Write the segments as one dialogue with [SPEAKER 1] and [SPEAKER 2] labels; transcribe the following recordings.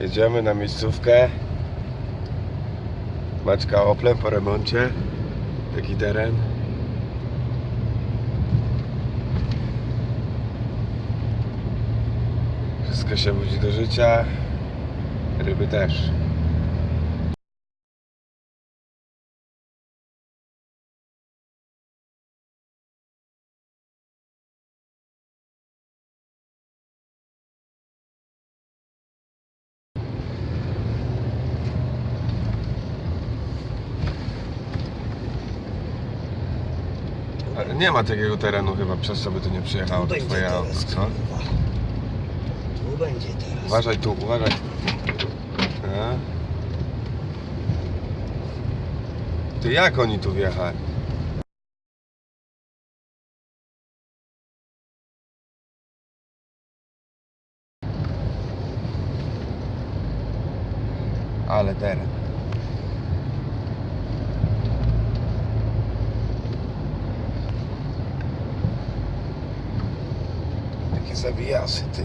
[SPEAKER 1] Jedziemy na miejscówkę. Maczka Oplem po remoncie. Taki teren. Wszystko się budzi do życia. Ryby też. Ale nie ma takiego terenu chyba, przez co by tu nie przyjechało to twoje auto, co?
[SPEAKER 2] kurwa. Tu będzie teraz.
[SPEAKER 1] Uważaj tu, uważaj. A? Ty jak oni tu wjechali? Ale teren. Takie zawijasy, ty.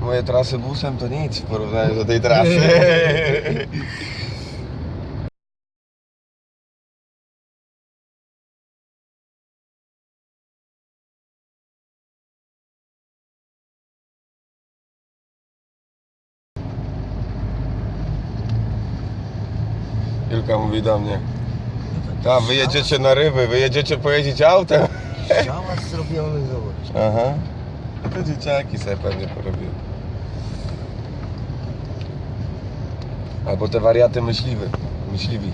[SPEAKER 1] Moje trasy busem to nic w porównaniu do tej trasy. Julka mówi do mnie, ta wyjedziecie na ryby, wyjedziecie pojeździć autem.
[SPEAKER 2] Szałas zrobiony, zobacz.
[SPEAKER 1] Aha. To dzieciaki sobie pewnie porobiły. Albo te wariaty myśliwy. Myśliwi.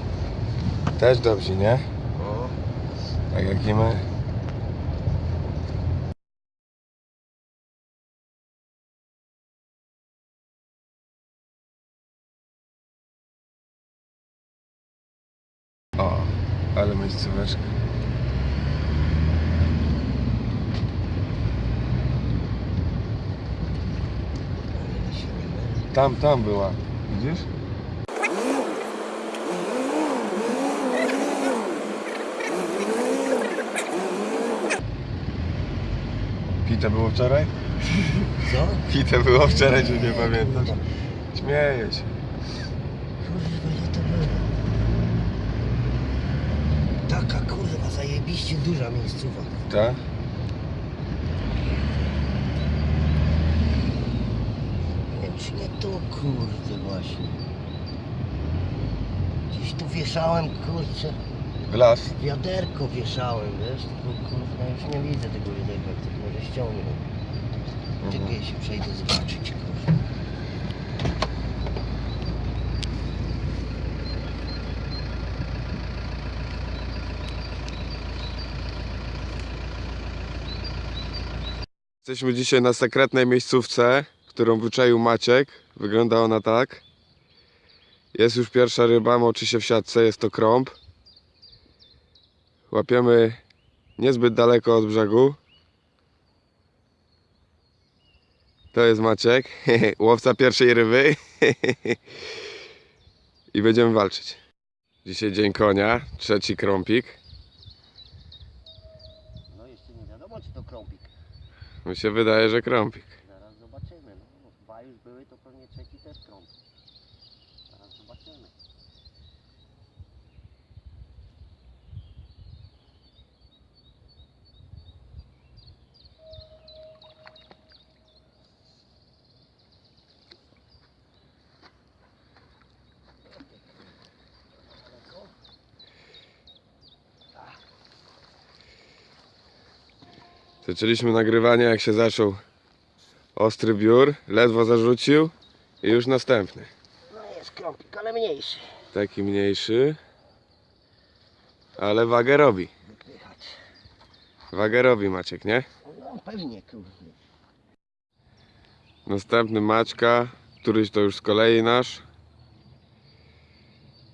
[SPEAKER 1] Też dobrzy, nie?
[SPEAKER 2] O,
[SPEAKER 1] Tak jak i my. O, ale miejscóweczka. Tam, tam była. Widzisz? Pite było wczoraj?
[SPEAKER 2] Co?
[SPEAKER 1] Pite było wczoraj, czy nie pamiętasz? Śmieję się.
[SPEAKER 2] Kurwa, ile to było? Taka kurwa zajebiście duża miejscowa.
[SPEAKER 1] Tak?
[SPEAKER 2] Nie wiem czy nie tu kurde właśnie. Gdzieś tu wieszałem kurczę.
[SPEAKER 1] W las?
[SPEAKER 2] Wiaderko wieszałem, wiesz? Tylko kurwa już nie widzę tego wiaderka, ktoś może ściągnął. Czekaj, ja się przejdę zobaczyć kurwa.
[SPEAKER 1] Jesteśmy dzisiaj na sekretnej miejscówce, którą wyczaił Maciek. Wygląda ona tak. Jest już pierwsza ryba, moczy się w siatce, jest to krąb. Łapiemy niezbyt daleko od brzegu. To jest Maciek, łowca pierwszej ryby. I będziemy walczyć. Dzisiaj dzień konia, trzeci krąpik.
[SPEAKER 2] No jeszcze nie wiadomo czy to krąpik.
[SPEAKER 1] Mi się wydaje, że krąpik.
[SPEAKER 2] Zaraz zobaczymy. No, dwa już były, to pewnie trzeci też krąg. Zaraz zobaczymy.
[SPEAKER 1] Zaczęliśmy nagrywanie jak się zaczął ostry biur, ledwo zarzucił i już następny.
[SPEAKER 2] No jest krąpik, ale mniejszy.
[SPEAKER 1] Taki mniejszy, ale wagę robi.
[SPEAKER 2] Wypychać.
[SPEAKER 1] Wagę robi Maciek, nie?
[SPEAKER 2] No pewnie kurde.
[SPEAKER 1] Następny Maćka, któryś to już z kolei nasz.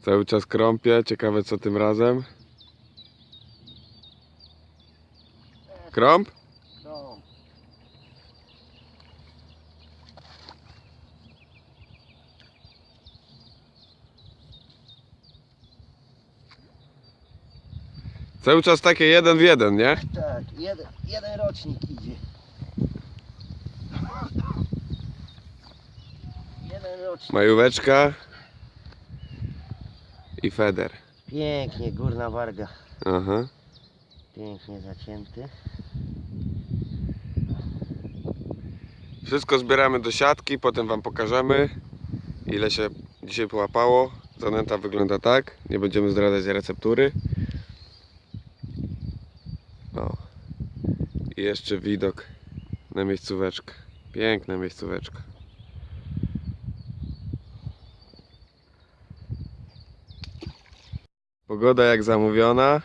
[SPEAKER 1] Cały czas krąpie, ciekawe co tym razem. Krąb?
[SPEAKER 2] No.
[SPEAKER 1] Cały czas takie jeden w jeden, nie?
[SPEAKER 2] Tak, tak, jeden, jeden rocznik idzie. Jeden rocznik.
[SPEAKER 1] Majóweczka i feder.
[SPEAKER 2] Pięknie, górna warga.
[SPEAKER 1] Aha.
[SPEAKER 2] Pięknie zacięty.
[SPEAKER 1] Wszystko zbieramy do siatki, potem Wam pokażemy ile się dzisiaj połapało. Zanęta wygląda tak, nie będziemy zdradzać receptury. O. I jeszcze widok na miejscóweczkę. Piękna miejscóweczka. Pogoda jak zamówiona.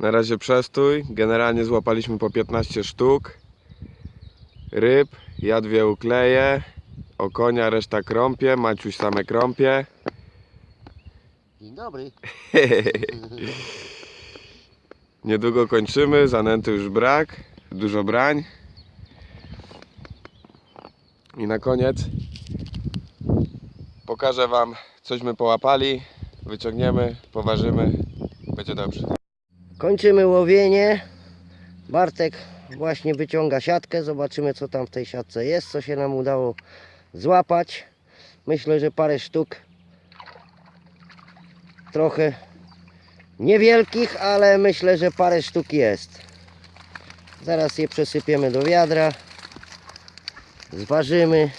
[SPEAKER 1] Na razie przestój. Generalnie złapaliśmy po 15 sztuk ryb, ja dwie ukleję, o konia reszta krąpie, Maciuś same krąpie.
[SPEAKER 2] Dzień dobry.
[SPEAKER 1] Niedługo kończymy, zanęty już brak, dużo brań. I na koniec pokażę Wam, cośmy połapali, wyciągniemy, poważymy, będzie dobrze.
[SPEAKER 2] Kończymy łowienie. Bartek właśnie wyciąga siatkę. Zobaczymy co tam w tej siatce jest, co się nam udało złapać. Myślę, że parę sztuk. Trochę niewielkich, ale myślę, że parę sztuk jest. Zaraz je przesypiemy do wiadra. Zważymy.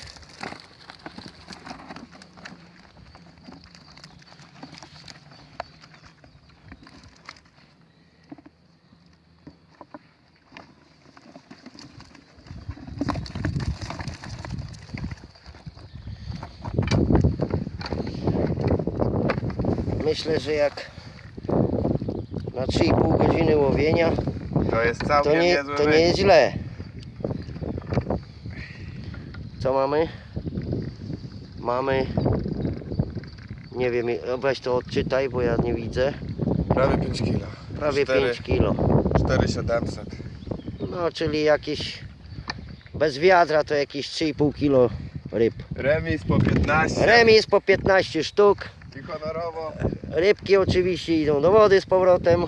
[SPEAKER 2] Myślę, że jak na 3,5 godziny łowienia
[SPEAKER 1] To jest
[SPEAKER 2] to
[SPEAKER 1] całkiem
[SPEAKER 2] nie,
[SPEAKER 1] niezły
[SPEAKER 2] to nie jest źle. Co mamy? Mamy. Nie wiem, weź to odczytaj, bo ja nie widzę.
[SPEAKER 1] Prawie 5 kg.
[SPEAKER 2] Prawie
[SPEAKER 1] Cztery.
[SPEAKER 2] 5 kilo.
[SPEAKER 1] 4700.
[SPEAKER 2] No, czyli jakieś bez wiadra to jakieś 3,5 kilo ryb.
[SPEAKER 1] Remis po 15.
[SPEAKER 2] Remis po 15 sztuk.
[SPEAKER 1] I honorowo.
[SPEAKER 2] Rybki oczywiście idą do wody z powrotem.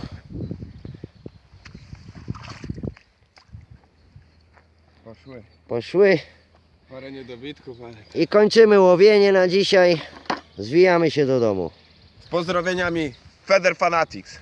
[SPEAKER 1] Poszły.
[SPEAKER 2] Poszły.
[SPEAKER 1] Parę niedobitków, ale...
[SPEAKER 2] I kończymy łowienie na dzisiaj. Zwijamy się do domu.
[SPEAKER 1] Z pozdrowieniami Feder Fanatics.